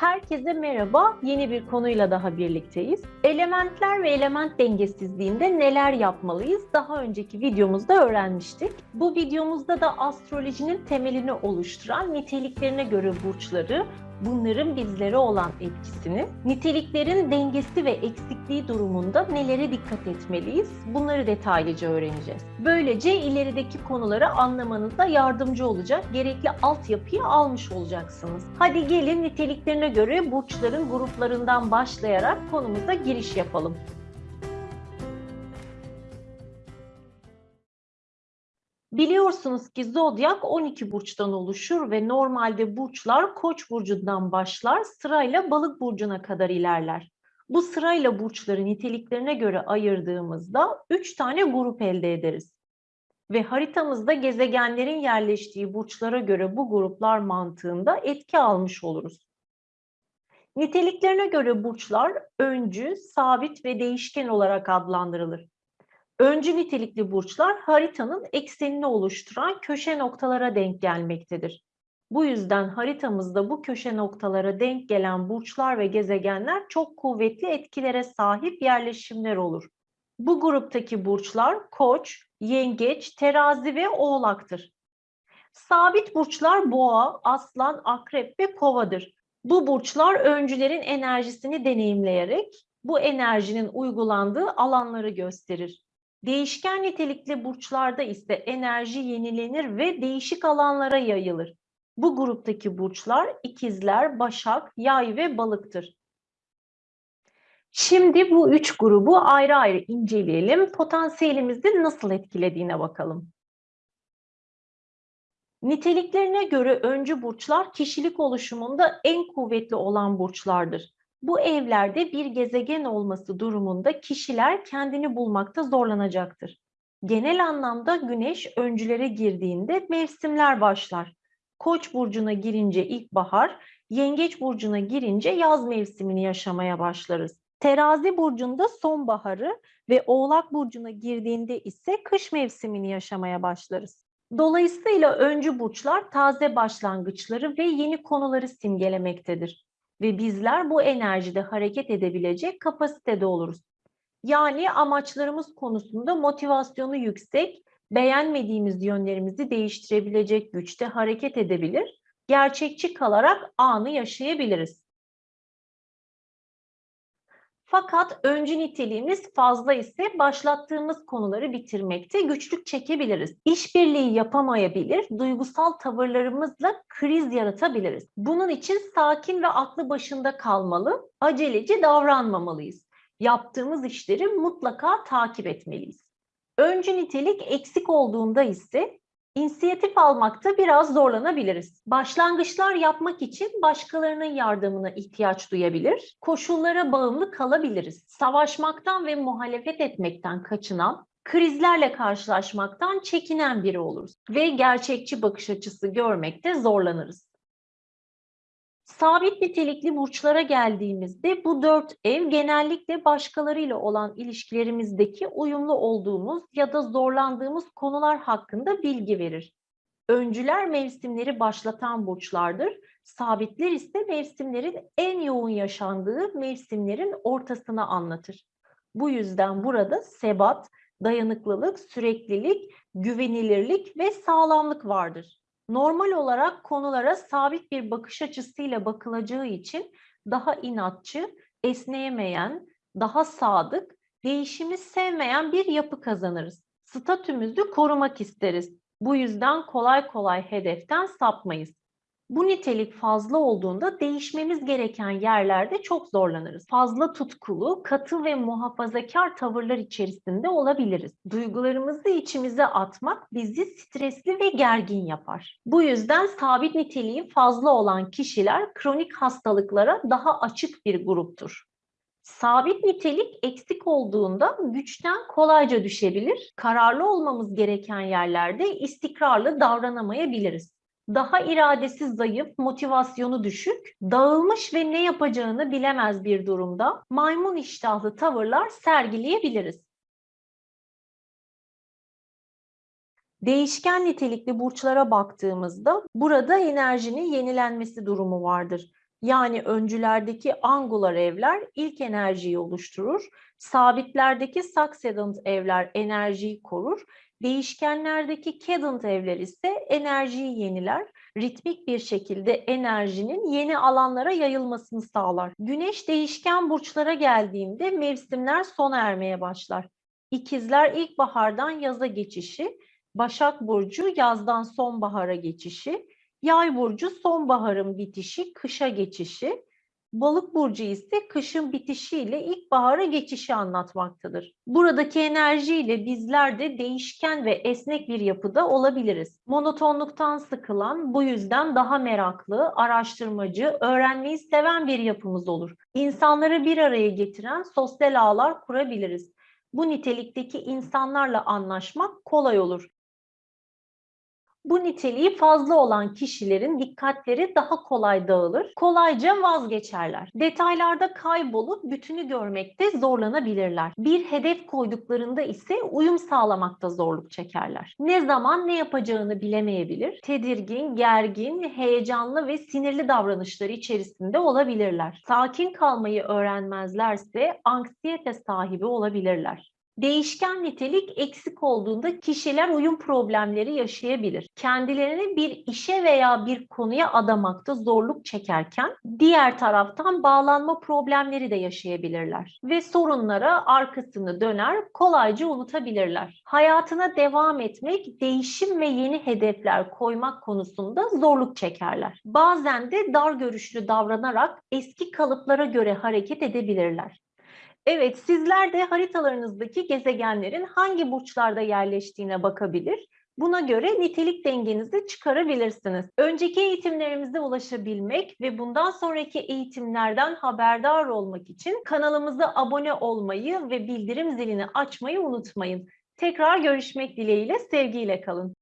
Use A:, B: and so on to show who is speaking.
A: Herkese merhaba. Yeni bir konuyla daha birlikteyiz. Elementler ve element dengesizliğinde neler yapmalıyız? Daha önceki videomuzda öğrenmiştik. Bu videomuzda da astrolojinin temelini oluşturan niteliklerine göre burçları, bunların bizlere olan etkisini, niteliklerin dengesi ve eksikliği durumunda nelere dikkat etmeliyiz? Bunları detaylıca öğreneceğiz. Böylece ilerideki konuları anlamanıza yardımcı olacak gerekli altyapıyı almış olacaksınız. Hadi gelin niteliklerine göre burçların gruplarından başlayarak konumuza giriş yapalım. Biliyorsunuz ki zodyak 12 burçtan oluşur ve normalde burçlar Koç burcundan başlar, sırayla Balık burcuna kadar ilerler. Bu sırayla burçları niteliklerine göre ayırdığımızda 3 tane grup elde ederiz. Ve haritamızda gezegenlerin yerleştiği burçlara göre bu gruplar mantığında etki almış oluruz. Niteliklerine göre burçlar öncü, sabit ve değişken olarak adlandırılır. Öncü nitelikli burçlar haritanın eksenini oluşturan köşe noktalara denk gelmektedir. Bu yüzden haritamızda bu köşe noktalara denk gelen burçlar ve gezegenler çok kuvvetli etkilere sahip yerleşimler olur. Bu gruptaki burçlar Koç, Yengeç, Terazi ve Oğlak'tır. Sabit burçlar Boğa, Aslan, Akrep ve Kova'dır. Bu burçlar öncülerin enerjisini deneyimleyerek bu enerjinin uygulandığı alanları gösterir. Değişken nitelikli burçlarda ise enerji yenilenir ve değişik alanlara yayılır. Bu gruptaki burçlar ikizler, başak, yay ve balıktır. Şimdi bu üç grubu ayrı ayrı inceleyelim. Potansiyelimizi nasıl etkilediğine bakalım. Niteliklerine göre öncü burçlar kişilik oluşumunda en kuvvetli olan burçlardır. Bu evlerde bir gezegen olması durumunda kişiler kendini bulmakta zorlanacaktır. Genel anlamda güneş öncülere girdiğinde mevsimler başlar. Koç burcuna girince ilkbahar, yengeç burcuna girince yaz mevsimini yaşamaya başlarız. Terazi burcunda sonbaharı ve oğlak burcuna girdiğinde ise kış mevsimini yaşamaya başlarız. Dolayısıyla öncü burçlar taze başlangıçları ve yeni konuları simgelemektedir ve bizler bu enerjide hareket edebilecek kapasitede oluruz. Yani amaçlarımız konusunda motivasyonu yüksek, beğenmediğimiz yönlerimizi değiştirebilecek güçte hareket edebilir, gerçekçi kalarak anı yaşayabiliriz. Fakat öncü niteliğimiz fazla ise başlattığımız konuları bitirmekte güçlük çekebiliriz. İşbirliği yapamayabilir, duygusal tavırlarımızla kriz yaratabiliriz. Bunun için sakin ve aklı başında kalmalı, aceleci davranmamalıyız. Yaptığımız işleri mutlaka takip etmeliyiz. Öncü nitelik eksik olduğunda ise İnisiyatif almakta biraz zorlanabiliriz. Başlangıçlar yapmak için başkalarının yardımına ihtiyaç duyabilir, koşullara bağımlı kalabiliriz. Savaşmaktan ve muhalefet etmekten kaçınan, krizlerle karşılaşmaktan çekinen biri oluruz ve gerçekçi bakış açısı görmekte zorlanırız. Sabit nitelikli burçlara geldiğimizde bu dört ev genellikle başkalarıyla olan ilişkilerimizdeki uyumlu olduğumuz ya da zorlandığımız konular hakkında bilgi verir. Öncüler mevsimleri başlatan burçlardır. Sabitler ise mevsimlerin en yoğun yaşandığı mevsimlerin ortasını anlatır. Bu yüzden burada sebat, dayanıklılık, süreklilik, güvenilirlik ve sağlamlık vardır normal olarak konulara sabit bir bakış açısıyla bakılacağı için daha inatçı, esneyemeyen, daha sadık, değişimi sevmeyen bir yapı kazanırız. Statümüzü korumak isteriz. Bu yüzden kolay kolay hedeften sapmayız. Bu nitelik fazla olduğunda değişmemiz gereken yerlerde çok zorlanırız. Fazla tutkulu, katı ve muhafazakar tavırlar içerisinde olabiliriz. Duygularımızı içimize atmak bizi stresli ve gergin yapar. Bu yüzden sabit niteliği fazla olan kişiler kronik hastalıklara daha açık bir gruptur. Sabit nitelik eksik olduğunda güçten kolayca düşebilir. Kararlı olmamız gereken yerlerde istikrarlı davranamayabiliriz daha iradesi zayıf, motivasyonu düşük, dağılmış ve ne yapacağını bilemez bir durumda maymun iştahlı tavırlar sergileyebiliriz. Değişken nitelikli burçlara baktığımızda burada enerjinin yenilenmesi durumu vardır. Yani öncülerdeki angular evler ilk enerjiyi oluşturur, sabitlerdeki succedent evler enerjiyi korur, değişkenlerdeki cadent evler ise enerjiyi yeniler, ritmik bir şekilde enerjinin yeni alanlara yayılmasını sağlar. Güneş değişken burçlara geldiğinde mevsimler sona ermeye başlar. İkizler ilkbahardan yaza geçişi, Başak Burcu yazdan sonbahara geçişi, Yay burcu sonbaharın bitişi, kışa geçişi. Balık burcu ise kışın bitişiyle ilkbahara geçişi anlatmaktadır. Buradaki enerjiyle bizler de değişken ve esnek bir yapıda olabiliriz. Monotonluktan sıkılan, bu yüzden daha meraklı, araştırmacı, öğrenmeyi seven bir yapımız olur. İnsanları bir araya getiren sosyal ağlar kurabiliriz. Bu nitelikteki insanlarla anlaşmak kolay olur. Bu niteliği fazla olan kişilerin dikkatleri daha kolay dağılır, kolayca vazgeçerler. Detaylarda kaybolup bütünü görmekte zorlanabilirler. Bir hedef koyduklarında ise uyum sağlamakta zorluk çekerler. Ne zaman ne yapacağını bilemeyebilir, tedirgin, gergin, heyecanlı ve sinirli davranışları içerisinde olabilirler. Sakin kalmayı öğrenmezlerse anksiyete sahibi olabilirler. Değişken nitelik eksik olduğunda kişiler uyum problemleri yaşayabilir. Kendilerini bir işe veya bir konuya adamakta zorluk çekerken diğer taraftan bağlanma problemleri de yaşayabilirler ve sorunlara arkasını döner, kolayca unutabilirler. Hayatına devam etmek, değişim ve yeni hedefler koymak konusunda zorluk çekerler. Bazen de dar görüşlü davranarak eski kalıplara göre hareket edebilirler. Evet, sizler de haritalarınızdaki gezegenlerin hangi burçlarda yerleştiğine bakabilir. Buna göre nitelik dengenizi çıkarabilirsiniz. Önceki eğitimlerimize ulaşabilmek ve bundan sonraki eğitimlerden haberdar olmak için kanalımıza abone olmayı ve bildirim zilini açmayı unutmayın. Tekrar görüşmek dileğiyle, sevgiyle kalın.